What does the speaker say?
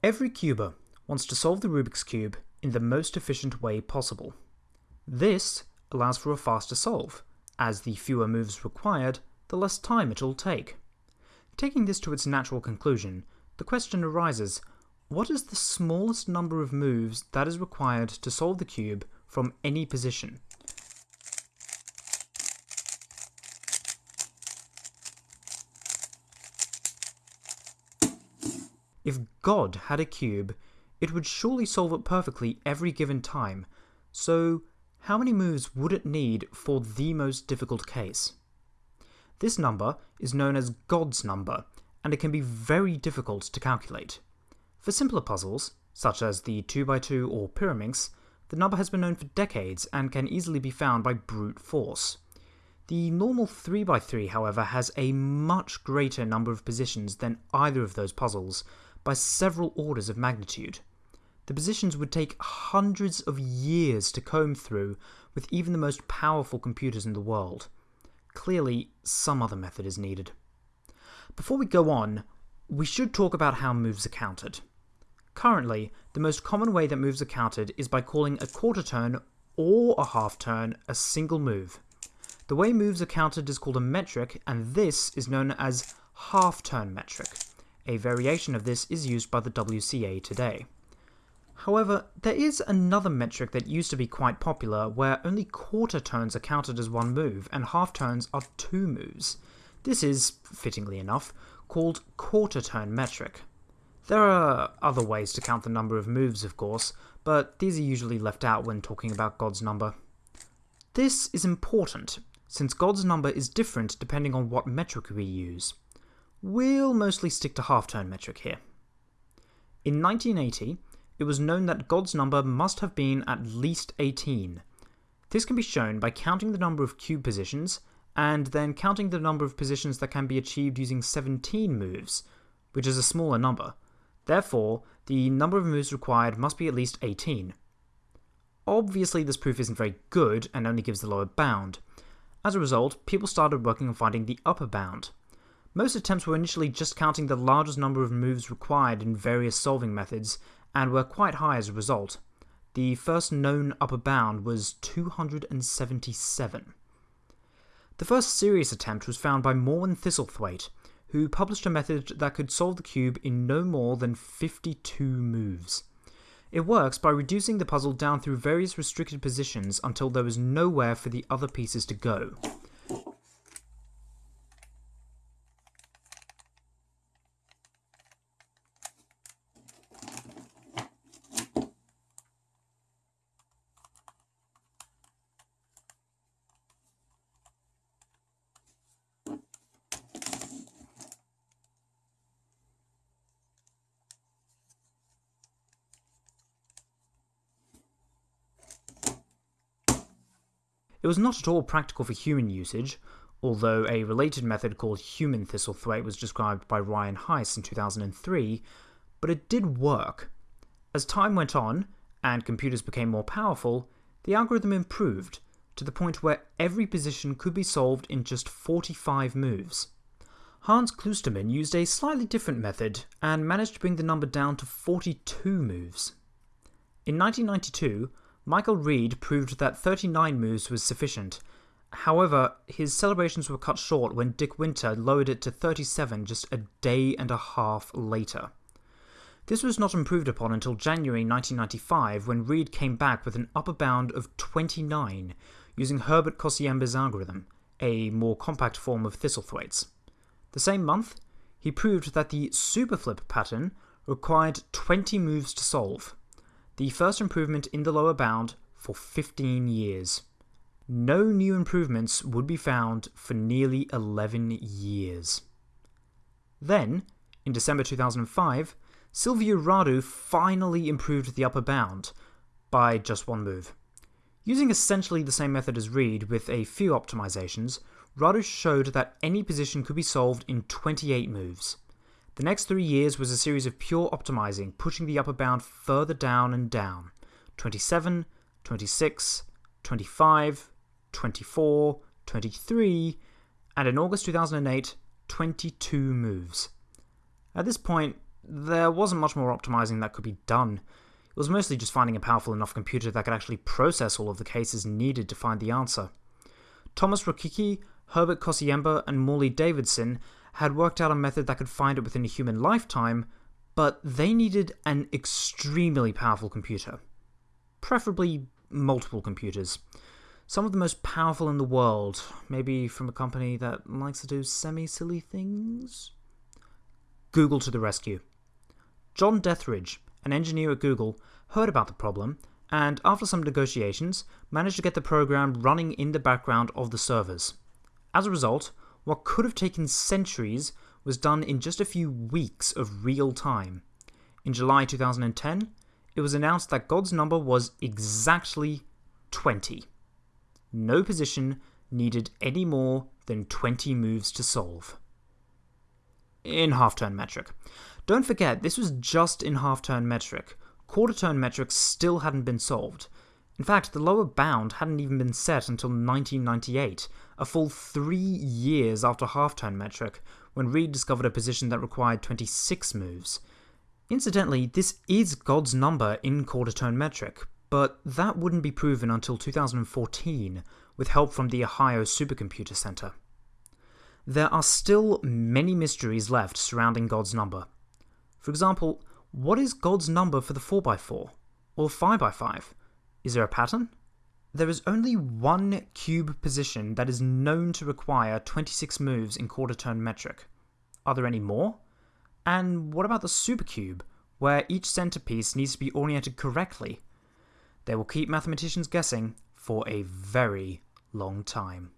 Every cuber wants to solve the Rubik's Cube in the most efficient way possible. This allows for a faster solve, as the fewer moves required, the less time it'll take. Taking this to its natural conclusion, the question arises, what is the smallest number of moves that is required to solve the cube from any position? If God had a cube, it would surely solve it perfectly every given time, so how many moves would it need for the most difficult case? This number is known as God's number, and it can be very difficult to calculate. For simpler puzzles, such as the 2x2 or Pyraminx, the number has been known for decades and can easily be found by brute force. The normal 3x3, however, has a much greater number of positions than either of those puzzles, by several orders of magnitude. The positions would take hundreds of years to comb through with even the most powerful computers in the world. Clearly, some other method is needed. Before we go on, we should talk about how moves are counted. Currently, the most common way that moves are counted is by calling a quarter turn or a half turn a single move. The way moves are counted is called a metric, and this is known as half turn metric. A variation of this is used by the WCA today. However, there is another metric that used to be quite popular where only quarter turns are counted as one move and half turns are two moves. This is, fittingly enough, called quarter turn metric. There are other ways to count the number of moves, of course, but these are usually left out when talking about God's number. This is important, since God's number is different depending on what metric we use. We'll mostly stick to half-turn metric here. In 1980, it was known that God's number must have been at least 18. This can be shown by counting the number of cube positions, and then counting the number of positions that can be achieved using 17 moves, which is a smaller number. Therefore, the number of moves required must be at least 18. Obviously, this proof isn't very good and only gives the lower bound. As a result, people started working on finding the upper bound. Most attempts were initially just counting the largest number of moves required in various solving methods, and were quite high as a result. The first known upper bound was 277. The first serious attempt was found by Morwen Thistlethwaite, who published a method that could solve the cube in no more than 52 moves. It works by reducing the puzzle down through various restricted positions until there is nowhere for the other pieces to go. It was not at all practical for human usage, although a related method called human Thistlethwaite was described by Ryan Heise in 2003, but it did work. As time went on, and computers became more powerful, the algorithm improved, to the point where every position could be solved in just 45 moves. Hans Kloosterman used a slightly different method and managed to bring the number down to 42 moves. In 1992, Michael Reid proved that 39 moves was sufficient. However, his celebrations were cut short when Dick Winter lowered it to 37 just a day and a half later. This was not improved upon until January 1995 when Reid came back with an upper bound of 29 using Herbert Kociemba's algorithm, a more compact form of Thistlethwaite's. The same month, he proved that the superflip pattern required 20 moves to solve the first improvement in the lower bound for 15 years. No new improvements would be found for nearly 11 years. Then, in December 2005, Silviu Radu finally improved the upper bound by just one move. Using essentially the same method as Reid with a few optimizations, Radu showed that any position could be solved in 28 moves. The next three years was a series of pure optimizing, pushing the upper bound further down and down 27, 26, 25, 24, 23, and in August 2008, 22 moves. At this point, there wasn't much more optimizing that could be done. It was mostly just finding a powerful enough computer that could actually process all of the cases needed to find the answer. Thomas Rokicki, Herbert Kociemba, and Morley Davidson had worked out a method that could find it within a human lifetime, but they needed an extremely powerful computer. Preferably multiple computers. Some of the most powerful in the world, maybe from a company that likes to do semi silly things? Google to the rescue. John Dethridge, an engineer at Google, heard about the problem and, after some negotiations, managed to get the program running in the background of the servers. As a result, what could have taken centuries was done in just a few weeks of real time. In July 2010, it was announced that God's number was exactly 20. No position needed any more than 20 moves to solve. In half turn metric. Don't forget, this was just in half turn metric. Quarter turn metric still hadn't been solved. In fact, the lower bound hadn't even been set until 1998, a full three years after half-turn metric, when Reid discovered a position that required 26 moves. Incidentally, this is God's number in quarter-turn metric, but that wouldn't be proven until 2014, with help from the Ohio Supercomputer Center. There are still many mysteries left surrounding God's number. For example, what is God's number for the 4x4, or 5x5? Is there a pattern? There is only one cube position that is known to require 26 moves in quarter turn metric. Are there any more? And what about the supercube, where each centerpiece needs to be oriented correctly? They will keep mathematicians guessing for a very long time.